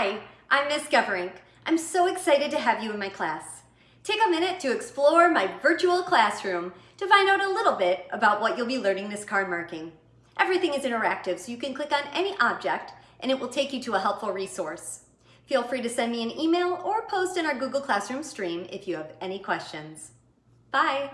Hi, I'm Ms. Goverink. I'm so excited to have you in my class. Take a minute to explore my virtual classroom to find out a little bit about what you'll be learning this card marking. Everything is interactive, so you can click on any object and it will take you to a helpful resource. Feel free to send me an email or post in our Google Classroom stream if you have any questions. Bye!